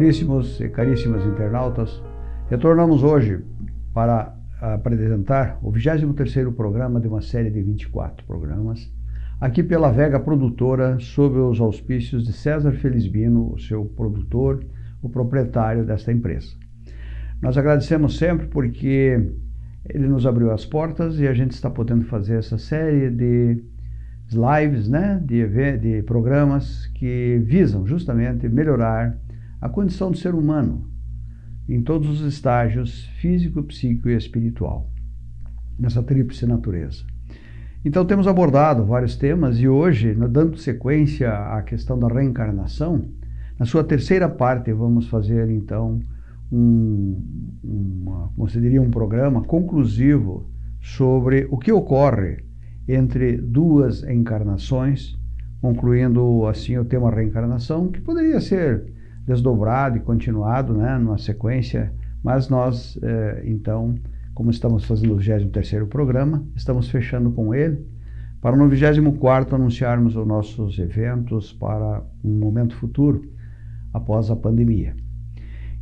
Caríssimos e caríssimas internautas, retornamos hoje para apresentar o 23º programa de uma série de 24 programas, aqui pela Vega Produtora, sob os auspícios de César Felizbino, o seu produtor, o proprietário desta empresa. Nós agradecemos sempre porque ele nos abriu as portas e a gente está podendo fazer essa série de lives, né, de, de programas que visam justamente melhorar a condição do ser humano em todos os estágios físico, psíquico e espiritual, nessa tríplice natureza. Então temos abordado vários temas e hoje, dando sequência à questão da reencarnação, na sua terceira parte vamos fazer então um, uma, como diria, um programa conclusivo sobre o que ocorre entre duas encarnações, concluindo assim o tema reencarnação, que poderia ser desdobrado e continuado, né, numa sequência, mas nós, eh, então, como estamos fazendo o 23º programa, estamos fechando com ele, para no 24º anunciarmos os nossos eventos para um momento futuro, após a pandemia.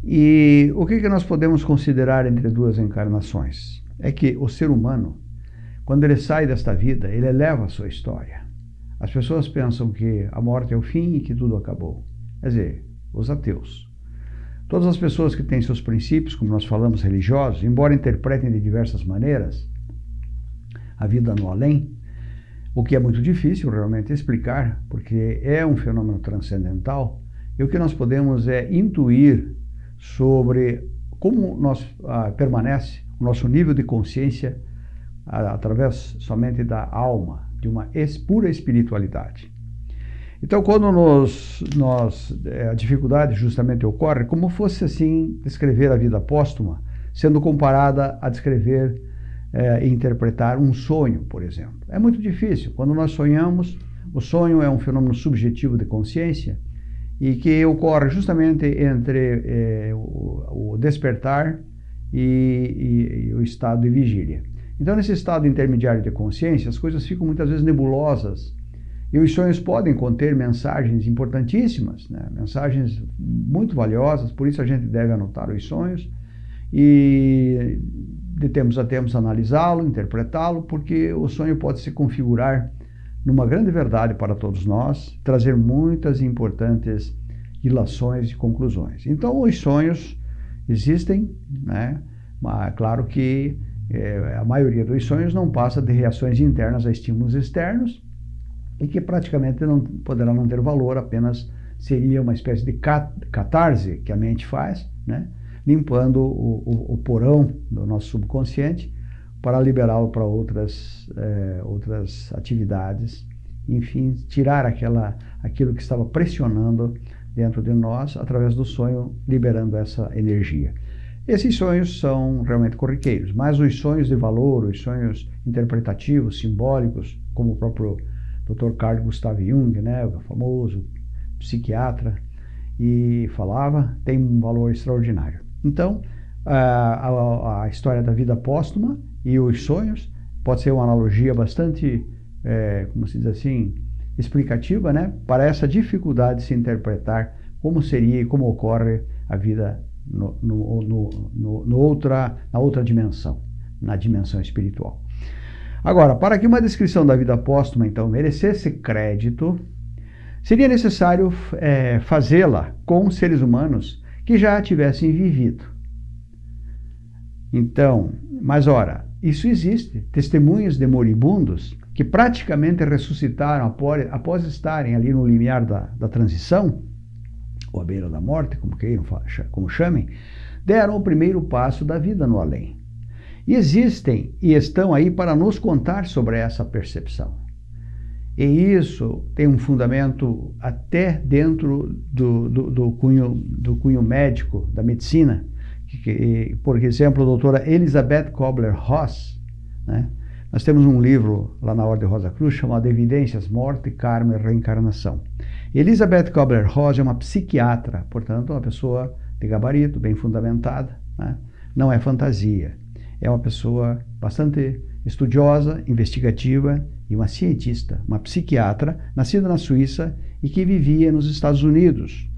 E o que, que nós podemos considerar entre duas encarnações? É que o ser humano, quando ele sai desta vida, ele eleva a sua história. As pessoas pensam que a morte é o fim e que tudo acabou. Quer dizer, os ateus. Todas as pessoas que têm seus princípios, como nós falamos, religiosos, embora interpretem de diversas maneiras a vida no além, o que é muito difícil realmente explicar, porque é um fenômeno transcendental, e o que nós podemos é intuir sobre como nós ah, permanece o nosso nível de consciência ah, através somente da alma, de uma pura espiritualidade. Então, quando nos, nós, é, a dificuldade justamente ocorre, como fosse assim descrever a vida póstuma, sendo comparada a descrever é, e interpretar um sonho, por exemplo. É muito difícil. Quando nós sonhamos, o sonho é um fenômeno subjetivo de consciência e que ocorre justamente entre é, o, o, despertar e, e, e o estado de vigília. Então, nesse estado intermediário de consciência, as coisas ficam muitas vezes nebulosas, e os sonhos podem conter mensagens importantíssimas, né? mensagens muito valiosas, por isso a gente deve anotar os sonhos e de tempos a tempos analisá-lo, interpretá-lo, porque o sonho pode se configurar numa grande verdade para todos nós, trazer muitas importantes ilações e conclusões. Então, os sonhos existem, né? mas claro que é, a maioria dos sonhos não passa de reações internas a estímulos externos, e que praticamente não poderá não ter valor, apenas seria uma espécie de catarse que a mente faz, né? limpando o, o, o porão do nosso subconsciente para liberá-lo para outras, é, outras atividades, enfim, tirar aquela, aquilo que estava pressionando dentro de nós através do sonho, liberando essa energia. Esses sonhos são realmente corriqueiros, mas os sonhos de valor, os sonhos interpretativos, simbólicos, como o próprio Dr. Carl Gustav Jung, né, o famoso psiquiatra, e falava, tem um valor extraordinário. Então, a, a, a história da vida póstuma e os sonhos pode ser uma analogia bastante, é, como se diz assim, explicativa, né, para essa dificuldade de se interpretar como seria e como ocorre a vida no, no, no, no, outra, na outra dimensão, na dimensão espiritual. Agora, para que uma descrição da vida póstuma, então, merecesse crédito, seria necessário é, fazê-la com seres humanos que já tivessem vivido. Então, mas ora, isso existe. Testemunhos de moribundos que praticamente ressuscitaram após, após estarem ali no limiar da, da transição, ou à beira da morte, como queiram, como chamem, deram o primeiro passo da vida no além. Existem e estão aí para nos contar sobre essa percepção. E isso tem um fundamento até dentro do, do, do cunho, do cunho médico, da medicina. Que, por exemplo, a doutora Elizabeth Kobler-Ross, né? nós temos um livro lá na Ordem Rosa Cruz chamado Evidências, Morte, Karma e Reencarnação. Elizabeth Kobler-Ross é uma psiquiatra, portanto, uma pessoa de gabarito, bem fundamentada, né? não é fantasia é uma pessoa bastante estudiosa, investigativa e uma cientista, uma psiquiatra, nascida na Suíça e que vivia nos Estados Unidos,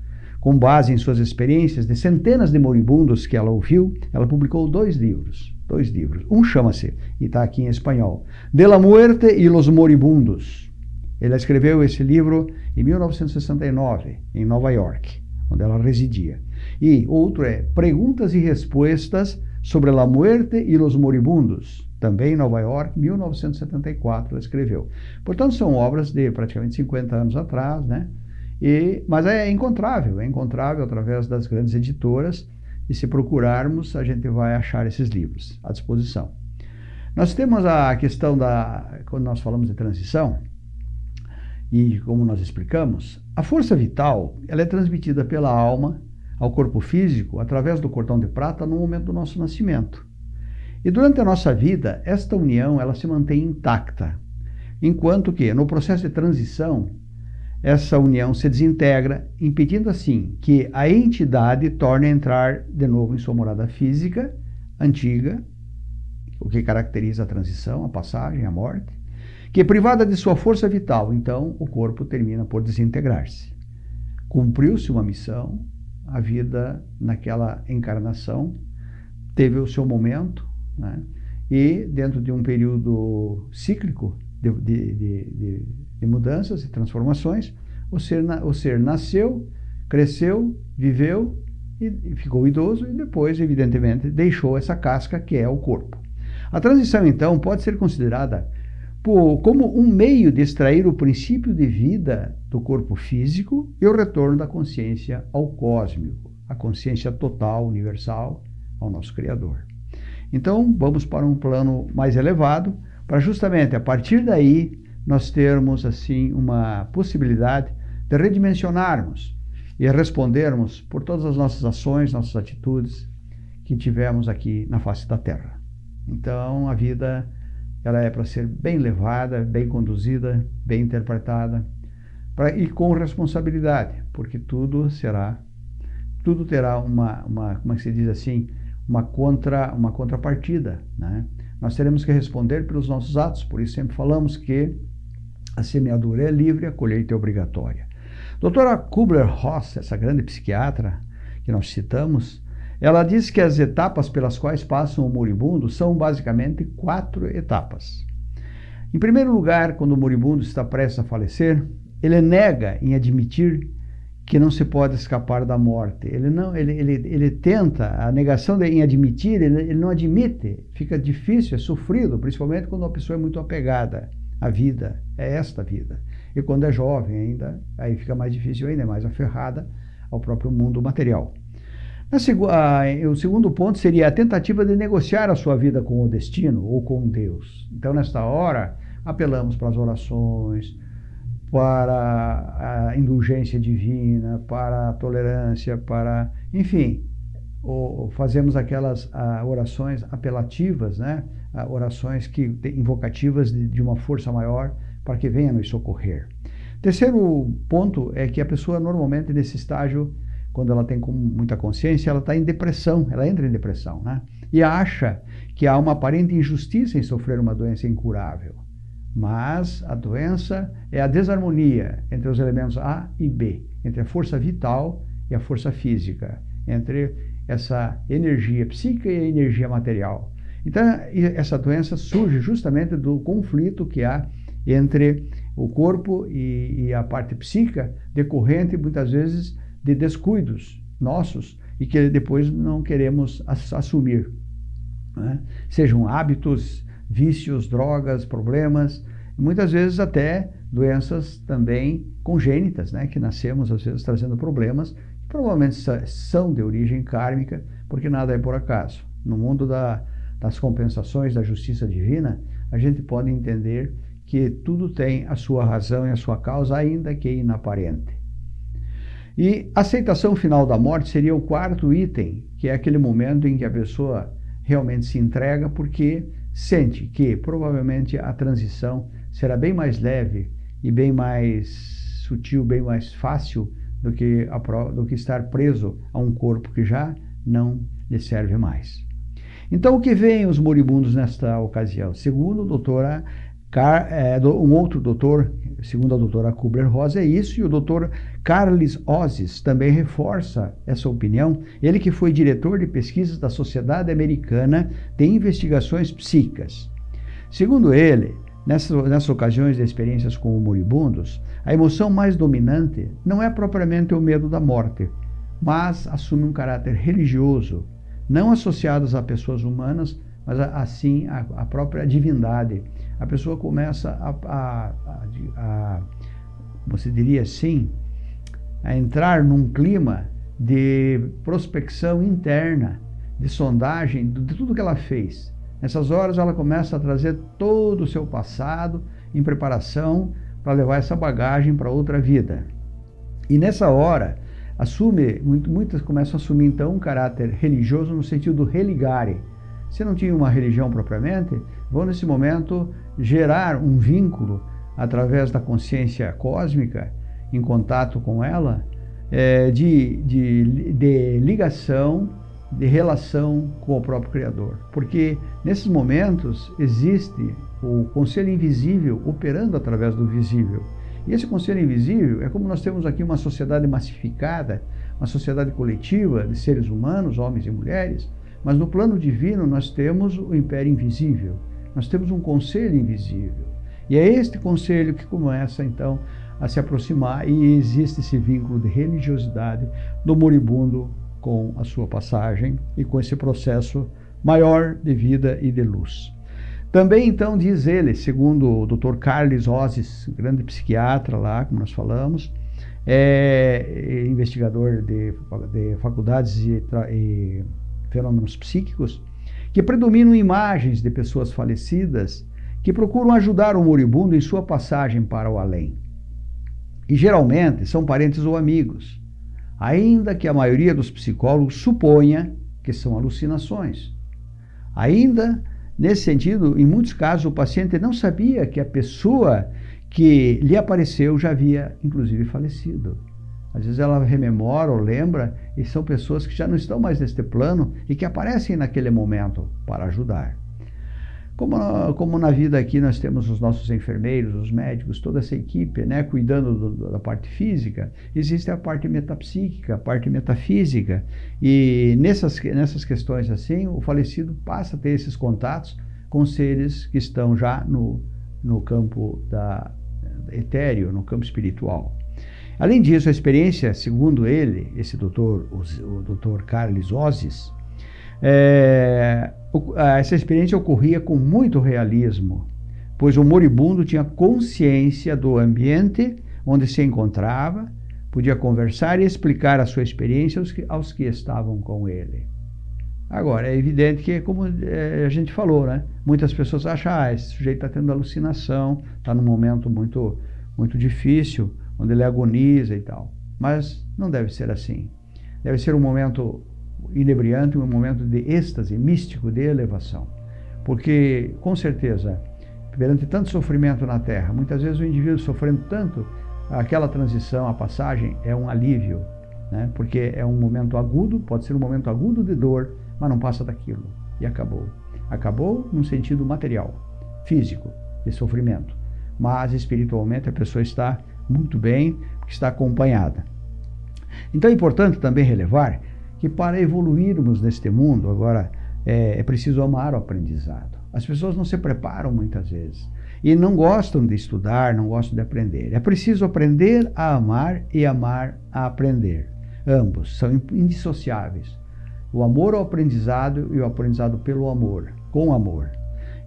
com base em suas experiências de centenas de moribundos que ela ouviu, ela publicou dois livros. Dois livros. Um chama-se, e está aqui em espanhol, De la Muerte y los Moribundos. Ele escreveu esse livro em 1969, em Nova York, onde ela residia. E outro é Perguntas e Respostas sobre la Muerte y los Moribundos, também em Nova York, 1974, ela escreveu. Portanto, são obras de praticamente 50 anos atrás, né? E, mas é encontrável, é encontrável através das grandes editoras, e se procurarmos, a gente vai achar esses livros à disposição. Nós temos a questão da, quando nós falamos de transição, e como nós explicamos, a força vital ela é transmitida pela alma ao corpo físico através do cordão de prata no momento do nosso nascimento. E durante a nossa vida, esta união ela se mantém intacta, enquanto que no processo de transição essa união se desintegra, impedindo assim que a entidade torne a entrar de novo em sua morada física antiga, o que caracteriza a transição, a passagem, a morte, que privada de sua força vital, então o corpo termina por desintegrar-se. Cumpriu-se uma missão, a vida naquela encarnação teve o seu momento, né? e dentro de um período cíclico de, de, de, de mudanças e transformações, o ser, o ser nasceu, cresceu, viveu e ficou idoso e depois, evidentemente, deixou essa casca que é o corpo. A transição, então, pode ser considerada por, como um meio de extrair o princípio de vida do corpo físico e o retorno da consciência ao cósmico, a consciência total, universal, ao nosso Criador. Então, vamos para um plano mais elevado, para justamente a partir daí nós termos assim uma possibilidade de redimensionarmos e respondermos por todas as nossas ações, nossas atitudes que tivemos aqui na face da Terra. Então, a vida ela é para ser bem levada, bem conduzida, bem interpretada, pra, e com responsabilidade, porque tudo será, tudo terá uma, uma como é que se diz assim, uma, contra, uma contrapartida. Né? Nós teremos que responder pelos nossos atos, por isso sempre falamos que a semeadura é livre, a colheita é obrigatória. Doutora Kubler-Ross, essa grande psiquiatra que nós citamos, ela diz que as etapas pelas quais passam o moribundo são basicamente quatro etapas. Em primeiro lugar, quando o moribundo está prestes a falecer, ele nega em admitir que não se pode escapar da morte. Ele não, ele, ele, ele tenta, a negação de, em admitir, ele, ele não admite. Fica difícil, é sofrido, principalmente quando a pessoa é muito apegada à vida, é esta vida. E quando é jovem ainda, aí fica mais difícil ainda, é mais aferrada ao próprio mundo material. A, o segundo ponto seria a tentativa de negociar a sua vida com o destino ou com Deus. Então, nesta hora, apelamos para as orações, para a indulgência divina, para a tolerância, para, enfim, fazemos aquelas orações apelativas, né? Orações que invocativas de, de uma força maior para que venha nos socorrer. Terceiro ponto é que a pessoa normalmente nesse estágio quando ela tem muita consciência, ela está em depressão, ela entra em depressão, né? E acha que há uma aparente injustiça em sofrer uma doença incurável. Mas a doença é a desarmonia entre os elementos A e B, entre a força vital e a força física, entre essa energia psíquica e a energia material. Então, essa doença surge justamente do conflito que há entre o corpo e, e a parte psíquica, decorrente muitas vezes de descuidos nossos e que depois não queremos assumir. Né? Sejam hábitos, vícios, drogas, problemas, muitas vezes até doenças também congênitas, né? que nascemos às vezes trazendo problemas, que provavelmente são de origem kármica, porque nada é por acaso. No mundo da, das compensações da justiça divina, a gente pode entender que tudo tem a sua razão e a sua causa, ainda que inaparente. E a aceitação final da morte seria o quarto item, que é aquele momento em que a pessoa realmente se entrega porque sente que provavelmente a transição será bem mais leve e bem mais sutil, bem mais fácil do que, a, do que estar preso a um corpo que já não lhe serve mais. Então, o que veem os moribundos nesta ocasião? Segundo a doutora Car, é, um outro doutor, segundo a doutora Kubler-Ross, é isso, e o doutor Carles Ozes também reforça essa opinião, ele que foi diretor de pesquisas da Sociedade Americana de Investigações Psíquicas. Segundo ele, nessas, nessas ocasiões de experiências com moribundos, a emoção mais dominante não é propriamente o medo da morte, mas assume um caráter religioso, não associado a pessoas humanas, mas assim a, a própria divindade. A pessoa começa a, a, a, você diria assim, a entrar num clima de prospecção interna, de sondagem de tudo que ela fez. Nessas horas ela começa a trazer todo o seu passado em preparação para levar essa bagagem para outra vida. E nessa hora, assume, muitas começam a assumir então um caráter religioso no sentido do religare, se não tinha uma religião propriamente, vão nesse momento gerar um vínculo através da consciência cósmica, em contato com ela, é, de, de, de ligação, de relação com o próprio Criador. Porque nesses momentos existe o conselho invisível operando através do visível. E esse conselho invisível é como nós temos aqui uma sociedade massificada, uma sociedade coletiva de seres humanos, homens e mulheres, mas no plano divino nós temos o império invisível, nós temos um conselho invisível. E é este conselho que começa então a se aproximar e existe esse vínculo de religiosidade do moribundo com a sua passagem e com esse processo maior de vida e de luz. Também então diz ele, segundo o Dr. Carlos Ozes, grande psiquiatra lá, como nós falamos, é investigador de, de faculdades e, e fenômenos psíquicos, que predominam imagens de pessoas falecidas que procuram ajudar o moribundo em sua passagem para o além. E geralmente são parentes ou amigos, ainda que a maioria dos psicólogos suponha que são alucinações. Ainda nesse sentido, em muitos casos, o paciente não sabia que a pessoa que lhe apareceu já havia, inclusive, falecido. Às vezes ela rememora ou lembra e são pessoas que já não estão mais neste plano e que aparecem naquele momento para ajudar. Como, como na vida aqui nós temos os nossos enfermeiros, os médicos, toda essa equipe, né, cuidando do, da parte física, existe a parte metapsíquica, a parte metafísica, e nessas, nessas questões assim, o falecido passa a ter esses contatos com seres que estão já no, no campo da, etéreo, no campo espiritual. Além disso, a experiência, segundo ele, esse doutor, o, doutor Carlos Ozes, é, essa experiência ocorria com muito realismo, pois o moribundo tinha consciência do ambiente onde se encontrava, podia conversar e explicar a sua experiência aos que, aos que estavam com ele. Agora, é evidente que, como é, a gente falou, né? muitas pessoas acham ah, esse sujeito está tendo alucinação, está num momento muito, muito difícil, onde ele agoniza e tal. Mas não deve ser assim. Deve ser um momento inebriante, um momento de êxtase místico, de elevação. Porque, com certeza, perante tanto sofrimento na Terra, muitas vezes o indivíduo sofrendo tanto, aquela transição, a passagem, é um alívio, né? porque é um momento agudo, pode ser um momento agudo de dor, mas não passa daquilo. E acabou. Acabou num sentido material, físico, de sofrimento. Mas espiritualmente a pessoa está muito bem, porque está acompanhada. Então é importante também relevar que para evoluirmos neste mundo, agora é, é preciso amar o aprendizado. As pessoas não se preparam muitas vezes e não gostam de estudar, não gostam de aprender. É preciso aprender a amar e amar a aprender. Ambos são indissociáveis. O amor ao aprendizado e o aprendizado pelo amor, com amor.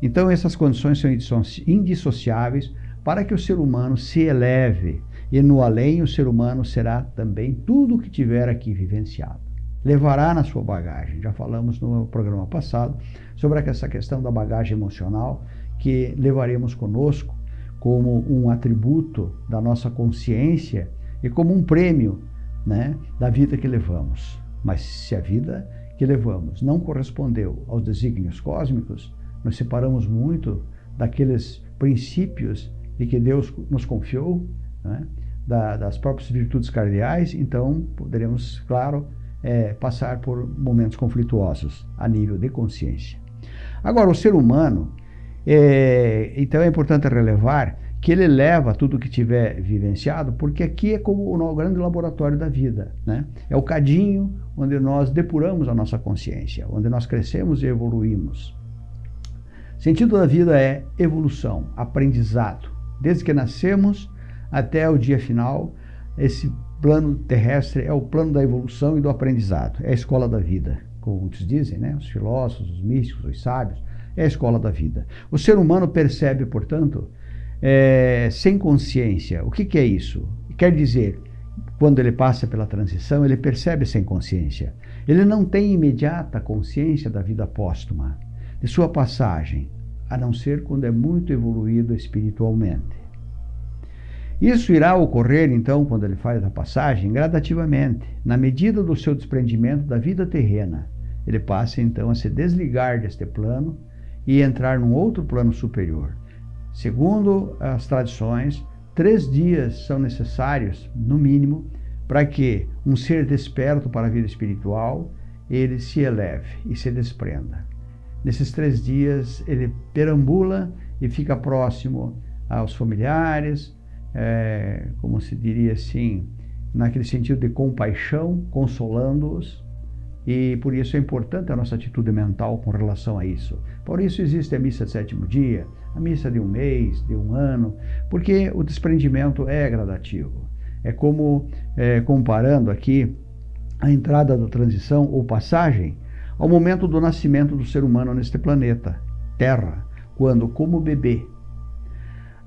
Então essas condições são indissociáveis para que o ser humano se eleve e no além o ser humano será também tudo o que tiver aqui vivenciado. Levará na sua bagagem. Já falamos no programa passado sobre essa questão da bagagem emocional que levaremos conosco como um atributo da nossa consciência e como um prêmio né, da vida que levamos. Mas se a vida que levamos não correspondeu aos desígnios cósmicos, nos separamos muito daqueles princípios e que Deus nos confiou, né, da, das próprias virtudes cardeais, então poderemos, claro, é, passar por momentos conflituosos a nível de consciência. Agora, o ser humano, É, então é importante relevar que ele leva tudo que tiver vivenciado, porque aqui é como o grande laboratório da vida. Né? É o cadinho onde nós depuramos a nossa consciência, onde nós crescemos e evoluímos. Sentido da vida é evolução, aprendizado. Desde que nascemos até o dia final, esse plano terrestre é o plano da evolução e do aprendizado. É a escola da vida, como muitos dizem, né? os filósofos, os místicos, os sábios. É a escola da vida. O ser humano percebe, portanto, é, sem consciência. O que, que é isso? Quer dizer, quando ele passa pela transição, ele percebe sem consciência. Ele não tem imediata consciência da vida póstuma, de sua passagem, a não ser quando é muito evoluído espiritualmente. Isso irá ocorrer, então, quando ele faz a passagem, gradativamente, na medida do seu desprendimento da vida terrena. Ele passa, então, a se desligar deste plano e entrar num outro plano superior. Segundo as tradições, três dias são necessários, no mínimo, para que um ser desperto para a vida espiritual ele se eleve e se desprenda. Nesses três dias ele perambula e fica próximo aos familiares, é, como se diria assim, naquele sentido de compaixão, consolando-os, e por isso é importante a nossa atitude mental com relação a isso. Por isso existe a missa de sétimo dia, a missa de um mês, de um ano, porque o desprendimento é gradativo. É como, é, comparando aqui a entrada da transição ou passagem ao momento do nascimento do ser humano neste planeta, Terra, quando, como bebê,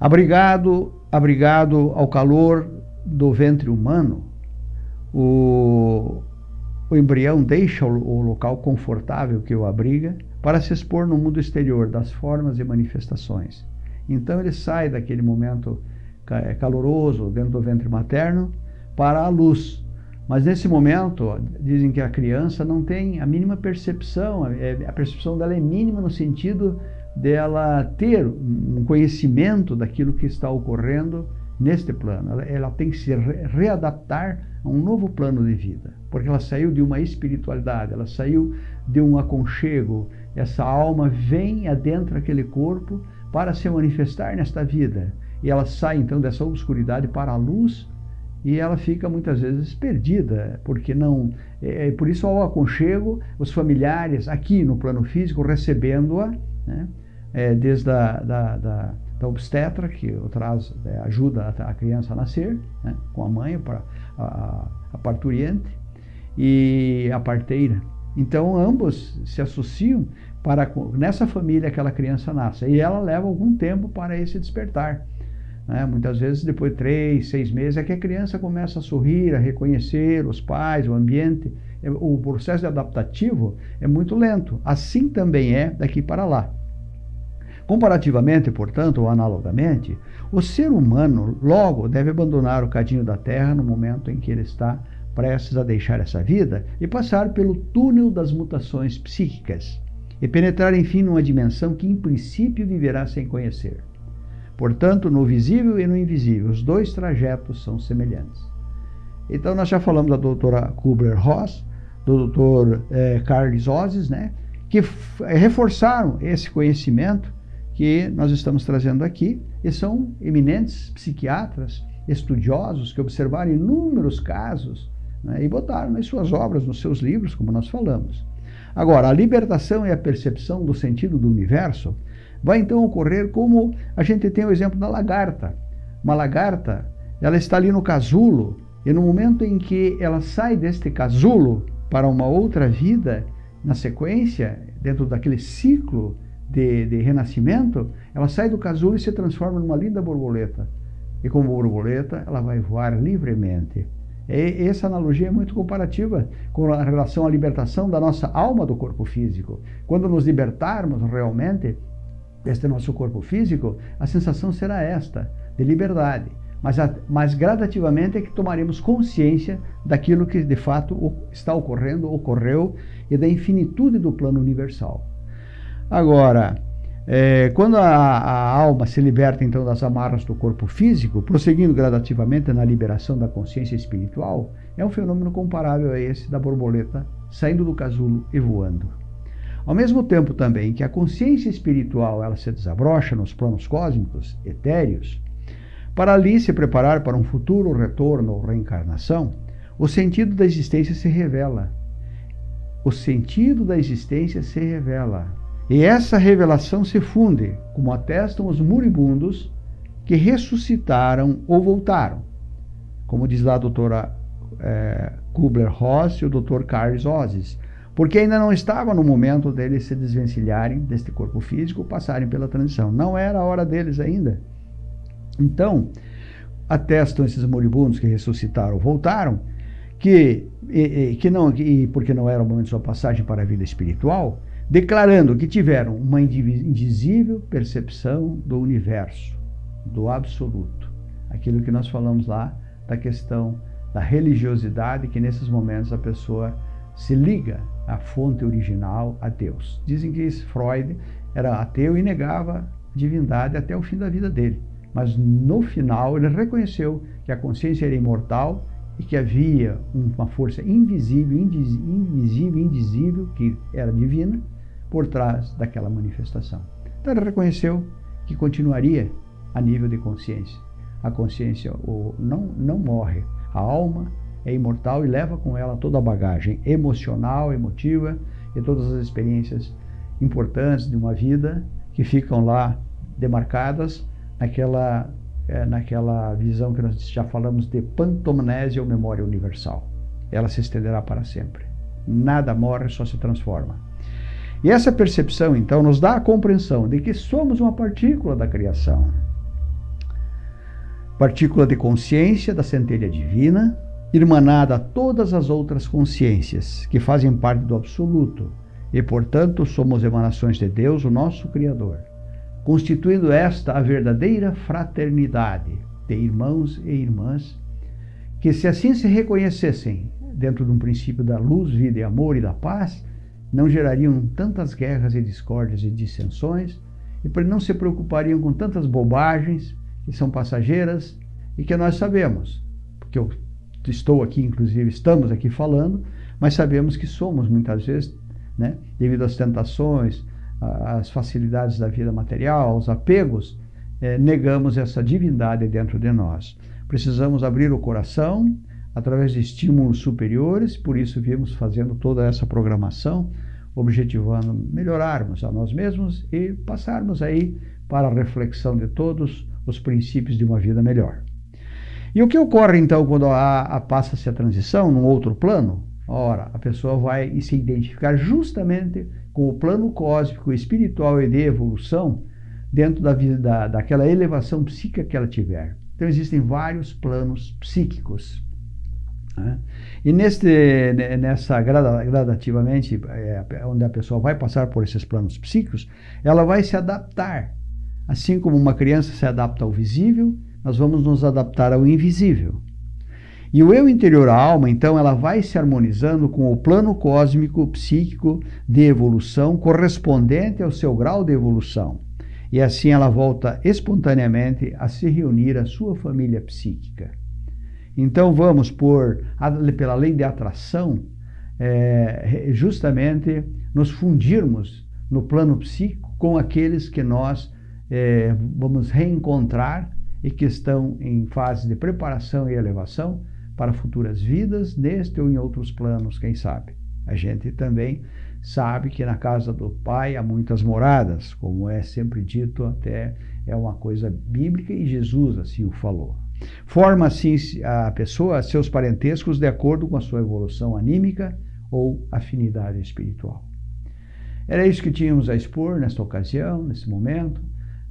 abrigado, abrigado ao calor do ventre humano, o, o embrião deixa o, o local confortável que o abriga para se expor no mundo exterior das formas e manifestações. Então ele sai daquele momento caloroso dentro do ventre materno para a luz. Mas nesse momento, dizem que a criança não tem a mínima percepção, é, a percepção dela é mínima no sentido dela ter um conhecimento daquilo que está ocorrendo neste plano. Ela, tem que se re readaptar a um novo plano de vida, porque ela saiu de uma espiritualidade, ela saiu de um aconchego, essa alma vem adentro aquele corpo para se manifestar nesta vida. E ela sai então dessa obscuridade para a luz e ela fica muitas vezes perdida, porque não. É, é por isso ao aconchego, os familiares aqui no plano físico recebendo-a, né, é, desde a da, da, da, obstetra, que traz, é, ajuda a, a, criança a nascer, né, com a mãe, para a, a parturiente, e a parteira. Então ambos se associam para nessa família aquela criança nasce e ela leva algum tempo para esse despertar. Né? Muitas vezes depois de três, seis meses é que a criança começa a sorrir, a reconhecer os pais, o ambiente. É, o processo adaptativo é muito lento. Assim também é daqui para lá. Comparativamente, portanto, ou analogamente, o ser humano logo deve abandonar o cadinho da terra no momento em que ele está prestes a deixar essa vida e passar pelo túnel das mutações psíquicas e penetrar, enfim, numa dimensão que, em princípio, viverá sem conhecer. Portanto, no visível e no invisível, os dois trajetos são semelhantes. Então, nós já falamos da doutora Kubler-Ross, do doutor eh, Carlos Ozes, né, que reforçaram esse conhecimento que nós estamos trazendo aqui, e são eminentes psiquiatras, estudiosos, que observaram inúmeros casos né, e botaram nas suas obras, nos seus livros, como nós falamos. Agora, a libertação e a percepção do sentido do universo vai então ocorrer como a gente tem o exemplo da lagarta. Uma lagarta, ela está ali no casulo, e no momento em que ela sai deste casulo para uma outra vida, na sequência, dentro daquele ciclo de, de renascimento, ela sai do casulo e se transforma numa linda borboleta. E como borboleta, ela vai voar livremente. E essa analogia é muito comparativa com a relação à libertação da nossa alma do corpo físico. Quando nos libertarmos realmente deste nosso corpo físico, a sensação será esta, de liberdade. Mas, mas gradativamente é que tomaremos consciência daquilo que de fato está ocorrendo, ocorreu, e da infinitude do plano universal. Agora, é, quando a, a, alma se liberta então das amarras do corpo físico, prosseguindo gradativamente na liberação da consciência espiritual, é um fenômeno comparável a esse da borboleta saindo do casulo e voando. Ao mesmo tempo também que a consciência espiritual ela se desabrocha nos planos cósmicos etéreos, para ali se preparar para um futuro retorno ou reencarnação, o sentido da existência se revela. O sentido da existência se revela. E essa revelação se funde, como atestam os moribundos que ressuscitaram ou voltaram. Como diz lá a doutora é, Kubler-Ross e o doutor Carlos Ozes, porque ainda não estava no momento deles se desvencilharem deste corpo físico, passarem pela transição. Não era a hora deles ainda. Então, atestam esses moribundos que ressuscitaram, voltaram, que, e, que não, e porque não era o momento de sua passagem para a vida espiritual, declarando que tiveram uma indizível percepção do universo, do absoluto. Aquilo que nós falamos lá da questão da religiosidade, que nesses momentos a pessoa se liga à fonte original, a Deus. Dizem que Freud era ateu e negava a divindade até o fim da vida dele mas no final ele reconheceu que a consciência era imortal e que havia uma força invisível, invisível, indizível, que era divina, por trás daquela manifestação. Então ele reconheceu que continuaria a nível de consciência. A consciência não, não morre, a alma é imortal e leva com ela toda a bagagem emocional, emotiva e todas as experiências importantes de uma vida que ficam lá demarcadas naquela, é, naquela visão que nós já falamos de pantomnésia ou memória universal. Ela se estenderá para sempre. Nada morre, só se transforma. E essa percepção, então, nos dá a compreensão de que somos uma partícula da criação. Partícula de consciência da centelha divina, irmanada a todas as outras consciências que fazem parte do absoluto, e, portanto, somos emanações de Deus, o nosso Criador constituindo esta a verdadeira fraternidade de irmãos e irmãs, que se assim se reconhecessem dentro de um princípio da luz, vida e amor e da paz, não gerariam tantas guerras e discórdias e dissensões, e não se preocupariam com tantas bobagens que são passageiras e que nós sabemos, porque eu estou aqui, inclusive, estamos aqui falando, mas sabemos que somos muitas vezes, né, devido às tentações, as facilidades da vida material, os apegos, é, negamos essa divindade dentro de nós. Precisamos abrir o coração através de estímulos superiores, por isso viemos fazendo toda essa programação, objetivando melhorarmos a nós mesmos e passarmos aí para a reflexão de todos os princípios de uma vida melhor. E o que ocorre então quando passa-se a transição num outro plano? Ora, a pessoa vai se identificar justamente com o plano cósmico, espiritual e de evolução dentro da da, daquela elevação psíquica que ela tiver. Então existem vários planos psíquicos. Né? E neste, nessa gradativamente, é, onde a pessoa vai passar por esses planos psíquicos, ela vai se adaptar. Assim como uma criança se adapta ao visível, nós vamos nos adaptar ao invisível. E o eu interior, a alma, então, ela vai se harmonizando com o plano cósmico psíquico de evolução correspondente ao seu grau de evolução. E assim ela volta espontaneamente a se reunir à sua família psíquica. Então vamos por, pela lei de atração, é, justamente nos fundirmos no plano psíquico com aqueles que nós é, vamos reencontrar e que estão em fase de preparação e elevação para futuras vidas, neste ou em outros planos, quem sabe. A gente também sabe que na casa do Pai há muitas moradas, como é sempre dito, até é uma coisa bíblica e Jesus assim o falou. Forma assim a pessoa seus parentescos de acordo com a sua evolução anímica ou afinidade espiritual. Era isso que tínhamos a expor nesta ocasião, nesse momento,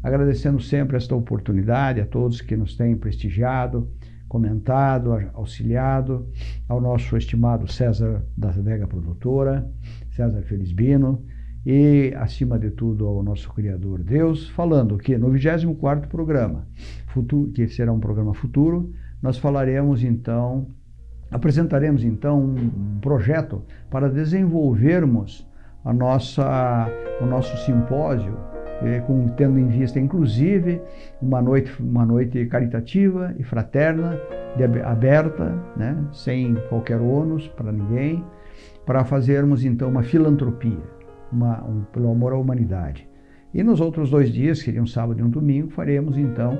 agradecendo sempre esta oportunidade a todos que nos têm prestigiado, comentado, auxiliado, ao nosso estimado César da Vega Produtora, César Felizbino, e, acima de tudo, ao nosso Criador Deus, falando que no 24º programa, futuro, que será um programa futuro, nós falaremos então, apresentaremos então um projeto para desenvolvermos a nossa, o nosso simpósio é, com, tendo em vista, inclusive, uma noite, uma noite caritativa e fraterna, de, aberta, né, sem qualquer ônus para ninguém, para fazermos então uma filantropia. uma, um, pelo amor à humanidade. E nos outros dois dias, que seriam um sábado e um domingo, faremos então,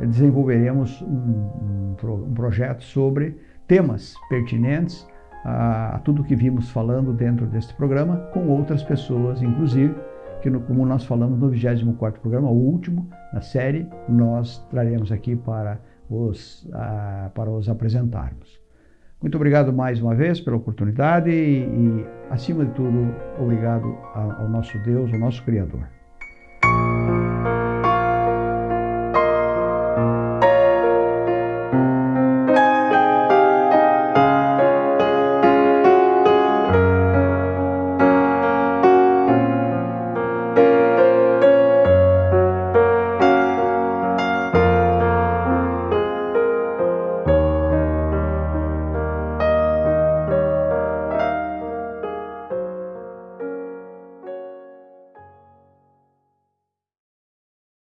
desenvolveremos um, um, um projeto sobre temas pertinentes a, a tudo que vimos falando dentro deste programa, com outras pessoas, inclusive, que no, como nós falamos no 24º programa, o último na série, nós traremos aqui para os, para os apresentarmos. Muito obrigado mais uma vez pela oportunidade e, e acima de tudo, obrigado ao nosso Deus, ao nosso Criador.